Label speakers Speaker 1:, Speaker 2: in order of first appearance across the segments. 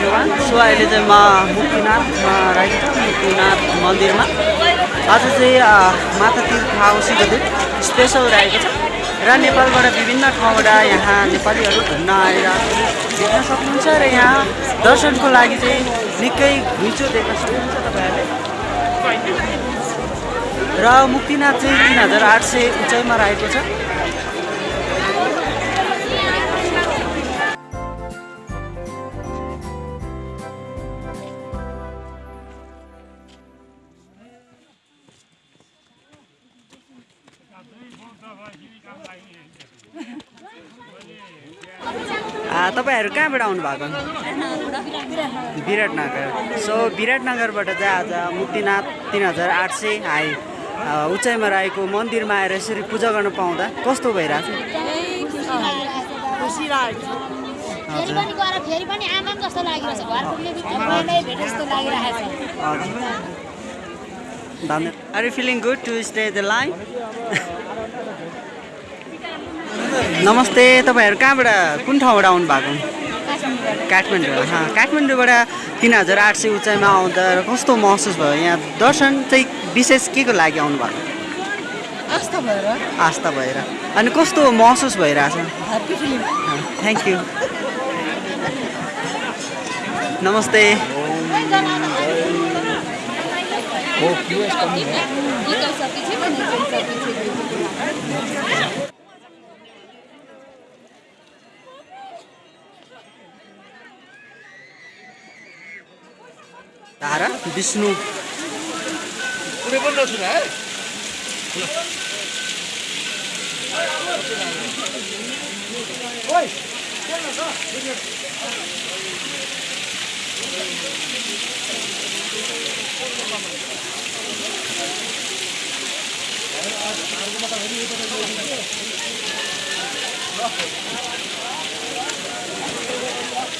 Speaker 1: So अहिले चाहिँ म मुक्तिनाथमा रहेको छु मुक्तिनाथ मन्दिरमा। आज चाहिँ अ, माता तीर्थ हाउसीको दिन स्पेसल रहेको छ। र नेपालबाट विभिन्न ठाउँबाट यहाँ नेपालीहरू घुम्न आएर देख्न सक्नुहुन्छ र यहाँ दर्शनको लागि चाहिँ निकै घुइँचो देख्न सक्नुहुन्छ तपाईँहरूले। र मुक्तिनाथ चाहिँ तिन हजार आठ सय उचाइमा रहेको छ। तपाईँहरू कहाँबाट आउनु भएको विराटनगर। सो विराटनगरबाट चाहिँ आज मुक्तिनाथ तिन हजार आठ सय हाई। उचाइमा रहेको मन्दिरमा आएर यसरी पूजा गर्न पाउँदा कस्तो भइरहेको
Speaker 2: छ?
Speaker 1: Are you feeling good to stay the line नमस्ते तपाईँहरू कहाँबाट कुन ठाउँबाट आउनु भएको काठमाडौँ हा। काठमाडौँबाट तिन हजार आठ सय उचाइमा आउँदा कस्तो महसुस भयो? यहाँ दर्शन चाहिँ विशेष के को लागि आउनु भएको
Speaker 3: आस्था भएर।
Speaker 1: आस्था भएर। अनि कस्तो महसुस भइरहेछ?
Speaker 3: ह्याप्पी फिलिङ
Speaker 1: थ्याङ्क यू नमस्ते। तारा विष्णु कुनै पनि नसुन है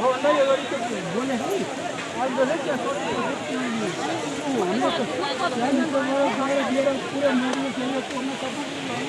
Speaker 1: होला यो हाम्रो त पुरा मर्नु